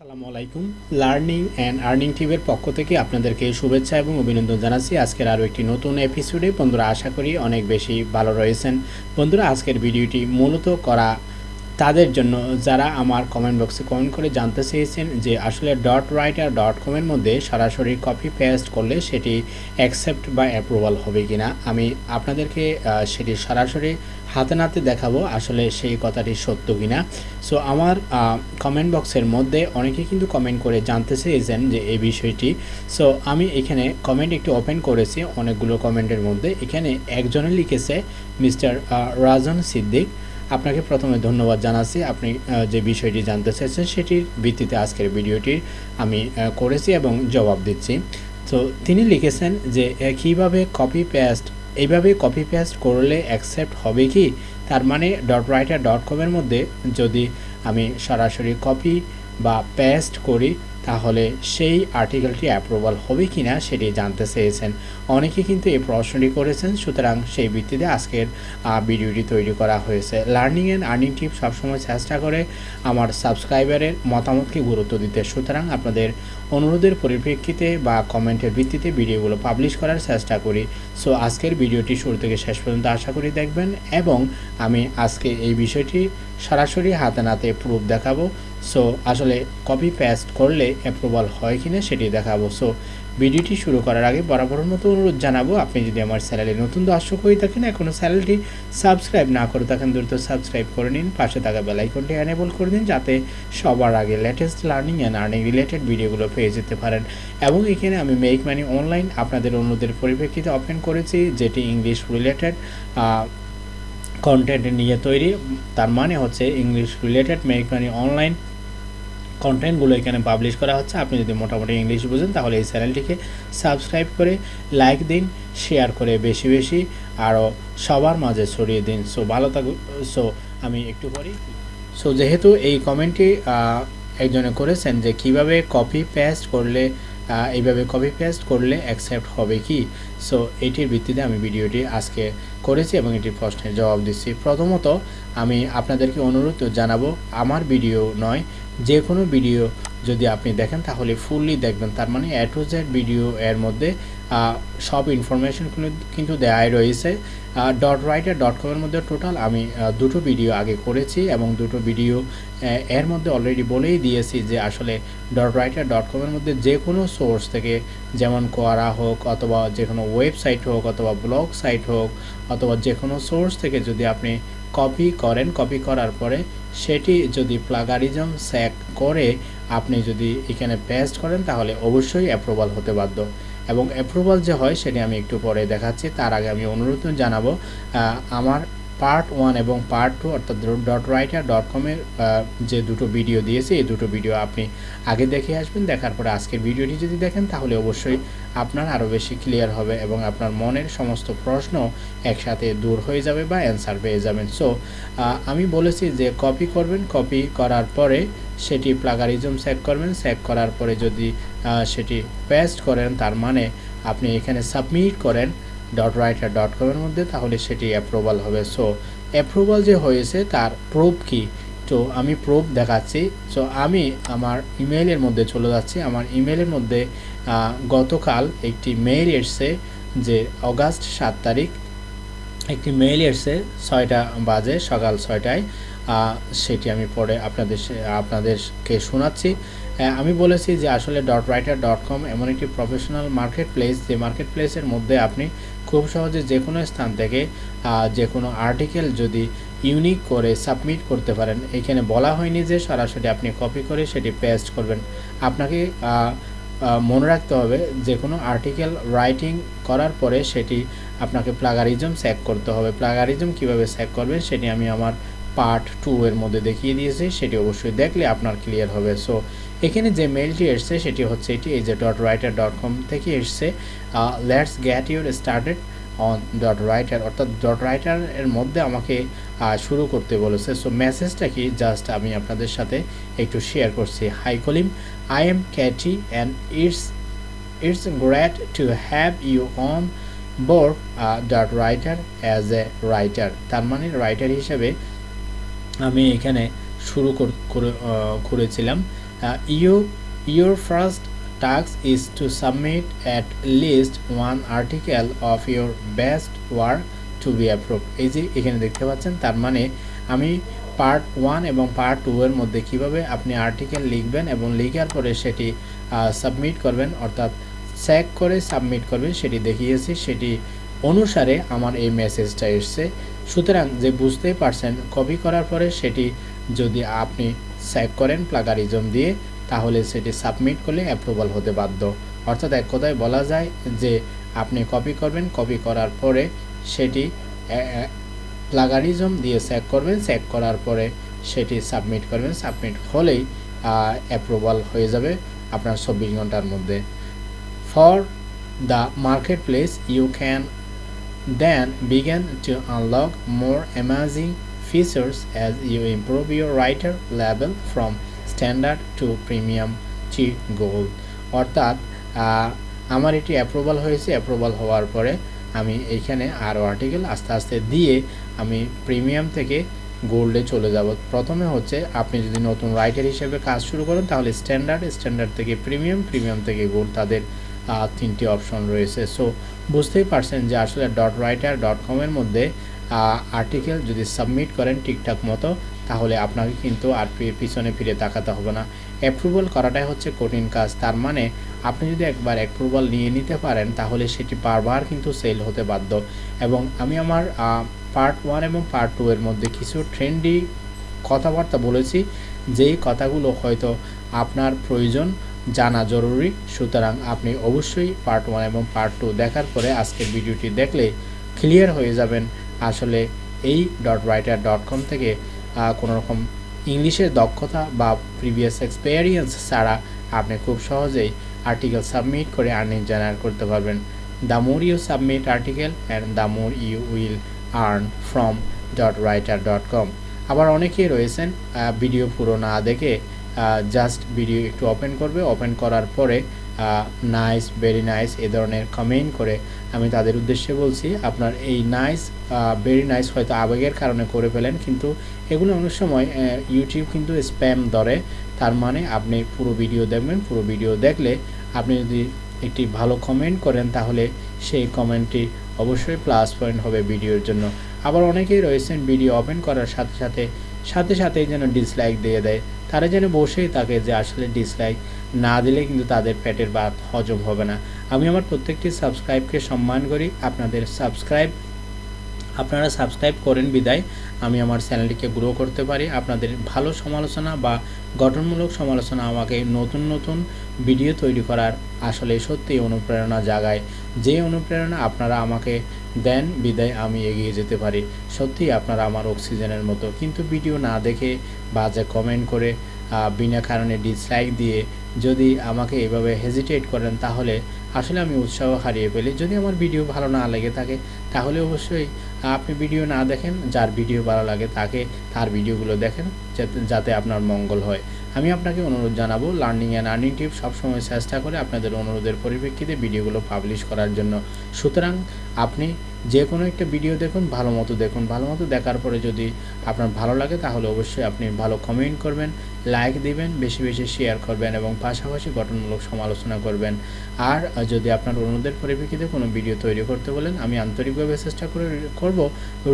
আসসালামু আলাইকুম। Learning and earning টিভের পক্ষ থেকে আপনাদেরকে শুভেচ্ছা এবং অভিনন্দন জানাচ্ছি। আজকের আরও একটি নতুন এপিসোডে বন্ধুরা, আশা করি অনেক বেশি ভালো রয়েছেন। বন্ধুরা, আজকের ভিডিওটি মূলত করা তাদের জন্য যারা আমার কমেন্ট বক্সে কমেন্ট করে জানতে চেয়েছেন যে আসলে ডট রাইটার ডট কমের মধ্যে সরাসরি কপি পেস্ট করলে সেটি অ্যাকসেপ্ট বা অ্যাপ্রুভাল হবে কি না আমি আপনাদেরকে সেটি সরাসরি হাতে নাতে দেখাবো আসলে সেই কথাটি সত্য কিনা। সো আমার কমেন্ট বক্সের মধ্যে অনেকে কিন্তু কমেন্ট করে জানতে চেয়েছেন যে এই বিষয়টি। সো আমি এখানে কমেন্ট একটি ওপেন করেছি অনেকগুলো কমেন্টের মধ্যে। এখানে একজনে লিখেছে মিস্টার রাজন সিদ্দিক। আপনাকে প্রথমে ধন্যবাদ জানাচ্ছি। আপনি যে বিষয়টি জানতে চেয়েছেন সেটির ভিত্তিতে আজকের ভিডিওটি আমি করেছি এবং জবাব দিচ্ছি। তো তিনি লিখেছেন যে কীভাবে কপি পেস্ট এইভাবে কপি পেস্ট করলে অ্যাকসেপ্ট হবে কি? তার মানে ডট রাইটার ডট কমের মধ্যে যদি আমি সরাসরি কপি বা পেস্ট করি তাহলে সেই আর্টিকেলটি অ্যাপ্রুভাল হবে কি না সেটি জানতে চেয়েছেন। অনেকে কিন্তু এই প্রশ্নটি করেছেন, সুতরাং সেই ভিত্তিতে আজকের ভিডিওটি তৈরি করা হয়েছে। লার্নিং অ্যান্ড আর্নিং টিপ সবসময় চেষ্টা করে আমার সাবস্ক্রাইবারের মতামতকে গুরুত্ব দিতে। সুতরাং আপনাদের অনুরোধের পরিপ্রেক্ষিতে বা কমেন্টের ভিত্তিতে ভিডিওগুলো পাবলিশ করার চেষ্টা করি। সো আজকের ভিডিওটি শুরু থেকে শেষ পর্যন্ত আশা করি দেখবেন এবং আমি আজকে এই বিষয়টি সরাসরি হাতে নাতে প্রুফ দেখাবো। সো আসলে কপি পেস্ট করলে অ্যাপ্রুভাল হয় কিনা সেটি দেখাবো। সো ভিডিওটি শুরু করার আগে বরাবরের মতো অনুরোধ জানাব, আপনি যদি আমার চ্যানেলে নতুন দর্শক হয়ে থাকেন এখনও চ্যানেলটি সাবস্ক্রাইব না করে থাকেন, দ্রুত সাবস্ক্রাইব করে নিন, পাশে থাকা বেলাইকনটি অ্যানেবল করে দিন, যাতে সবার আগে latest learning and earning related ভিডিওগুলো পেয়ে যেতে পারেন। এবং এখানে আমি মেক মানি অনলাইন আপনাদের অনুরোধের পরিপ্রেক্ষিতে ওপেন করেছি, যেটি ইংলিশ রিলেটেড কন্টেন্ট নিয়ে তৈরি। তার মানে হচ্ছে English related make money online কন্টেন্টগুলো এখানে পাবলিশ করা হচ্ছে। আপনি যদি মোটামুটি ইংলিশ বুঝেন, তাহলে এই চ্যানেলটিকে সাবস্ক্রাইব করে লাইক দিন শেয়ার করে বেশি বেশি আরও সবার মাঝে ছড়িয়ে দিন। সো ভালো থাকুন। সো আমি একটু পরেই সো যেহেতু এই কমেন্টটি একজনে করেছেন যে কীভাবে কপি পেস্ট করলে এইভাবে কপি পেস্ট করলে অ্যাকসেপ্ট হবে কি? সো এটির ভিত্তিতে আমি ভিডিওটি আজকে করেছি এবং এটি প্রশ্নের জবাব দিচ্ছি। প্রথমত, আমি আপনাদেরকে অনুরোধ জানাব, আমার ভিডিও নয়, যে কোনো ভিডিও যদি আপনি দেখেন, তাহলে ফুললি দেখবেন। তার মানে এ টু জেড ভিডিও এর মধ্যে সব ইনফরমেশন কিন্তু দেওয়াই রয়েছে। ডট রাইটার ডট কমের মধ্যে টোটাল আমি দুটো ভিডিও আগে করেছি এবং দুটো ভিডিও এর মধ্যে অলরেডি বলেই দিয়েছি যে আসলে ডট রাইটার ডট কমের মধ্যে যে কোনো সোর্স থেকে, যেমন কোয়ারা হোক অথবা যে কোনো ওয়েবসাইট হোক অথবা ব্লগ সাইট হোক অথবা যে কোনো সোর্স থেকে যদি আপনি কপি করেন কপি করার পরে সেটি যদি প্লাগারিজম স্যাক করে আপনি যদি এখানে পেস্ট করেন, তাহলে অবশ্যই অ্যাপ্রুভাল হতে বাধ্য। এবং অ্যাপ্রুভাল যে হয়, সেটি আমি একটু পরে দেখাচ্ছি। তার আগে আমি অনুরোধ জানাব আমার পার্ট ওয়ান এবং পার্ট টু অর্থাৎ ডট রাইটার ডট কমের যে দুটো ভিডিও দিয়েছি, এই দুটো ভিডিও আপনি আগে দেখে আসবেন, দেখার পরে আজকের ভিডিওটি যদি দেখেন, তাহলে অবশ্যই আপনার আরও বেশি ক্লিয়ার হবে এবং আপনার মনের সমস্ত প্রশ্ন একসাথে দূর হয়ে যাবে বা অ্যান্সার পেয়ে যাবেন। সো আমি বলেছি যে কপি করবেন কপি করার পরে সেটি প্লাগারিজম সেক করবেন সেক করার পরে যদি সেটি পেস্ট করেন, তার মানে আপনি এখানে সাবমিট করেন ডট রাইটার ডট কমের মধ্যে, তাহলে সেটি অ্যাপ্রুভাল হবে। সো অ্যাপ্রুভাল যে হয়েছে, তার প্রুফ কি? তো আমি প্রুফ দেখাচ্ছি। সো আমি আমার ইমেইলের মধ্যে চলে যাচ্ছি। আমার ইমেইলের মধ্যে গতকাল একটি মেইল এসছে যে অগাস্ট সাত তারিখ, একটি মেইল এসছে ছয়টা বাজে, সকাল ছয়টায়। সেটি আমি পরে আপনাদের আপনাদেরকে শোনাচ্ছি। আমি বলেছি যে আসলে ডট রাইটার ডট কম এমন একটি প্রফেশনাল মার্কেট প্লেস যে মার্কেট প্লেসের মধ্যে আপনি খুব সহজে যে কোনো স্থান থেকে যে কোনো আর্টিকেল যদি ইউনিক করে সাবমিট করতে পারেন, এখানে বলা হয়নি যে সরাসরি আপনি কপি করে সেটি পেস্ট করবেন। আপনাকে মনে রাখতে হবে যে কোনো আর্টিকেল রাইটিং করার পরে সেটি আপনাকে প্লাগারিজম স্যাক করতে হবে। প্লাগারিজম কীভাবে স্যাক করবেন সেটি আমি আমার পার্ট টু এর মধ্যে দেখিয়ে দিয়েছি, সেটি অবশ্যই দেখলে আপনার ক্লিয়ার হবে। সো এখানে যে মেলটি এসছে, সেটি হচ্ছে এটি, এই যে ডট রাইটার ডট কম থেকে এসছে। Let's get your started on dot writer অর্থাৎ ডট রাইটার এর মধ্যে আমাকে শুরু করতে বলেছে। সো মেসেজটা কি? জাস্ট আমি আপনাদের সাথে একটু শেয়ার করছি। Hi Kalim I am Katie and it's it's great to have you on board dot writer as a writer তার মানে রাইটার হিসেবে আমি এখানে শুরু কর- করে করেছিলাম। You your first task is to submit at least one article of your best work to be approve এই যে এখানে দেখতে পাচ্ছেন, তার মানে আমি পার্ট ওয়ান এবং পার্ট টু এর মধ্যে কীভাবে আপনি আর্টিকেল লিখবেন এবং লিখার পরে সেটি সাবমিট করবেন, অর্থাৎ চেক করে সাবমিট করবেন, সেটি দেখিয়েছি। সেটি অনুসারে আমার এই মেসেজটা এসছে। সুতরাং যে বুঝতেই পারছেন কপি করার পরে সেটি যদি আপনি চেক করেন প্লাগারিজম দিয়ে, তাহলে সেটি সাবমিট করলে অ্যাপ্রুভাল হতে বাধ্য। অর্থাৎ এক কথায় বলা যায় যে আপনি কপি করবেন কপি করার পরে সেটি প্লাগারিজম দিয়ে চেক করবেন চেক করার পরে সেটি সাবমিট করবেন। সাবমিট হলেই অ্যাপ্রুভাল হয়ে যাবে আপনার চব্বিশ ঘণ্টার মধ্যে। For the marketplace you then begin to unlock more amazing features as you improve your writer level from standard to premium to gold. অর্থাৎ আমার এটি অ্যাপ্রুভাল হয়েছে অ্যাপ্রুভাল হওয়ার পরে আমি এইখানে আরও আর্টিকেল আস্তে আস্তে দিয়ে আমি প্রিমিয়াম থেকে গোল্ডে চলে যাব। প্রথমে হচ্ছে আপনি যদি নতুন রাইটার হিসেবে কাজ শুরু করেন, তাহলে স্ট্যান্ডার্ড স্ট্যান্ডার্ড থেকে প্রিমিয়াম প্রিমিয়াম থেকে গোল্ড তাদের তিনটি অপশন রয়েছে। সো বুঝতেই পারছেন যে আসলে ডট রাইটার ডট কমের মধ্যে আর্টিকেল যদি সাবমিট করেন ঠিকঠাক মতো, তাহলে আপনাকে কিন্তু আর পিছনে ফিরে তাকাতে হবে না। অ্যাপ্রুভাল করাটাই হচ্ছে কঠিন কাজ। তার মানে আপনি যদি একবার অ্যাপ্রুভাল নিয়ে নিতে পারেন, তাহলে সেটি বারবার কিন্তু সেল হতে বাধ্য। এবং আমি আমার পার্ট ওয়ান এবং পার্ট টু এর মধ্যে কিছু ট্রেন্ডি কথাবার্তা বলেছি, যেই কথাগুলো হয়তো আপনার প্রয়োজন জানা জরুরি। সুতরাং আপনি অবশ্যই পার্ট ওয়ান এবং পার্ট টু দেখার পরে আজকের ভিডিওটি দেখলে ক্লিয়ার হয়ে যাবেন। আসলে এই ডট রাইটার ডট কম থেকে কোনোরকম ইংলিশের দক্ষতা বা প্রিভিয়াস এক্সপেরিয়েন্স ছাড়া আপনি খুব সহজেই আর্টিকেল সাবমিট করে আর্নিং জেনারেট করতে পারবেন। The more you submit article and the more you will earn from dot writer dot com আবার অনেকেই রয়েছেন ভিডিও পুরো না দেখে জাস্ট ভিডিও একটু ওপেন করবে। ওপেন করার পরে নাইস ভেরি নাইস এ ধরনের কমেন্ট করে আমি তাদের উদ্দেশ্যে বলছি, আপনার এই নাইস ভেরি নাইস হয়তো আবেগের কারণে করে ফেলেন, কিন্তু এগুলো অনেক সময় ইউটিউব কিন্তু স্প্যাম ধরে। তার মানে আপনি পুরো ভিডিও দেখবেন, পুরো ভিডিও দেখলে আপনি যদি একটি ভালো কমেন্ট করেন, তাহলে সেই কমেন্টটি অবশ্যই প্লাস পয়েন্ট হবে ভিডিওর জন্য। আবার অনেকেই রয়েছেন ভিডিও ওপেন করার সাথে সাথে সাথে সাথেই যেন ডিসলাইক দিয়ে দেয়। তারা যেন বসেই থাকে যে আসলে ডিসলাইক না দিলে কিন্তু তাদের পেটের ভাত হজম হবে না। আমি আমার প্রত্যেকটি সাবস্ক্রাইবকে সম্মান করি। আপনাদের সাবস্ক্রাইব আপনারা সাবস্ক্রাইব করেন বিদায়। আমি আমার চ্যানেলটিকে গ্রো করতে পারি। আপনাদের ভালো সমালোচনা বা গঠনমূলক সমালোচনা আমাকে নতুন নতুন ভিডিও তৈরি করার আসলে সত্যি অনুপ্রেরণা জাগায়। যে অনুপ্রেরণা আপনারা আমাকে দেন বিদায়, আমি এগিয়ে যেতে পারি। সত্যি আপনারা আমার অক্সিজেনের মতো। কিন্তু ভিডিও না দেখে বাজে কমেন্ট করে বিনা কারণে ডিসলাইক দিয়ে যদি আমাকে এভাবে হেজিটেট করেন, তাহলে আসলে আমি উৎসাহ হারিয়ে ফেলি। যদি আমার ভিডিও ভালো না লেগে থাকে, তাহলে অবশ্যই আপনি ভিডিও না দেখেন, যার ভিডিও ভালো লাগে তাকে তার ভিডিওগুলো দেখেন। যাতে আপনার মঙ্গল হয়। আমি আপনাকে অনুরোধ জানাব লার্নিং অ্যান্ড আর্নিং টিপ সবসময় চেষ্টা করে আপনাদের অনুরোধের পরিপ্রেক্ষিতে ভিডিওগুলো পাবলিশ করার জন্য। সুতরাং আপনি যে কোনো একটা ভিডিও দেখুন, ভালো মতো দেখুন। ভালো মতো দেখার পরে যদি আপনার ভালো লাগে, তাহলে অবশ্যই আপনি ভালো কমেন্ট করবেন লাইক দিবেন, বেশি বেশি শেয়ার করবেন এবং পাশাপাশি গঠনমূলক সমালোচনা করবেন। আর যদি আপনার অনুরোধের পরিপ্রেক্ষিতে কোনো ভিডিও তৈরি করতে বলেন, আমি আন্তরিকভাবে চেষ্টা করে, করব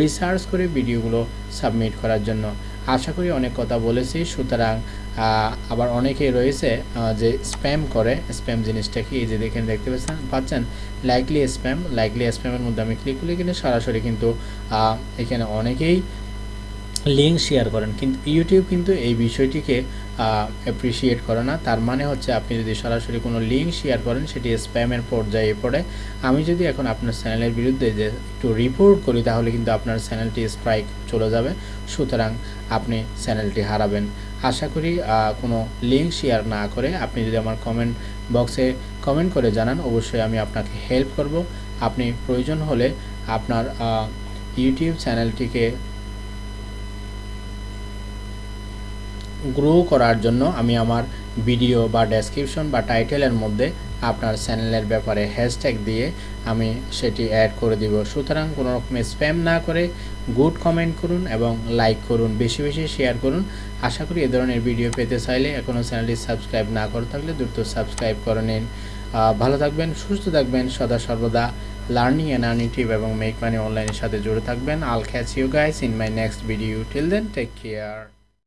রিসার্চ করে ভিডিওগুলো সাবমিট করার জন্য। আশা করি অনেক কথা বলেছি। সুতরাং আবার অনেকেই রয়েছে যে স্প্যাম করে, স্প্যাম জিনিসটা কি এই যে দেখেন, দেখতে পাচ্ছেন? পাচ্ছেন? লাইকলি স্প্যাম লাইকলি স্প্যামের মধ্যে আমি ক্লিক করলে কিন্তু সরাসরি কিন্তু এখানে অনেকেই লিঙ্ক শেয়ার করেন। কিন্তু ইউটিউব কিন্তু এই বিষয়টিকে অ্যাপ্রিসিয়েট করে না। তার মানে হচ্ছে আপনি যদি সরাসরি কোনো লিঙ্ক শেয়ার করেন, সেটি স্প্যামের পর্যায়ে পড়ে। আমি যদি এখন আপনার চ্যানেলের বিরুদ্ধে যে একটু রিপোর্ট করি, তাহলে কিন্তু আপনার চ্যানেলটি স্ট্রাইক চলে যাবে। সুতরাং আপনি চ্যানেলটি হারাবেন। আশা করি কোনো লিঙ্ক শেয়ার না করে আপনি যদি আমার কমেন্ট বক্সে কমেন্ট করে জানান, অবশ্যই আমি আপনাকে হেল্প করব। আপনি প্রয়োজন হলে আপনার ইউটিউব চ্যানেলটিকে গ্রো করার জন্য আমি আমার ভিডিও বা ডেসক্রিপশন বা টাইটেলের মধ্যে আপনার চ্যানেলের ব্যাপারে হ্যাশট্যাগ দিয়ে আমি সেটি অ্যাড করে দিব। সুতরাং কোনো রকমের স্প্যাম না করে গুড কমেন্ট করুন এবং লাইক করুন, বেশি বেশি শেয়ার করুন। আশা করি এ ধরনের ভিডিও পেতে চাইলে এখনও চ্যানেলটি সাবস্ক্রাইব না করে থাকলে দ্রুত সাবস্ক্রাইব করে নিন। ভালো থাকবেন, সুস্থ থাকবেন, সদা সর্বদা লার্নিং অ্যান্ড আর্নিং টিপ এবং মেক মানি অনলাইনের সাথে জুড়ে থাকবেন। I'll catch you guys in my next video till then take care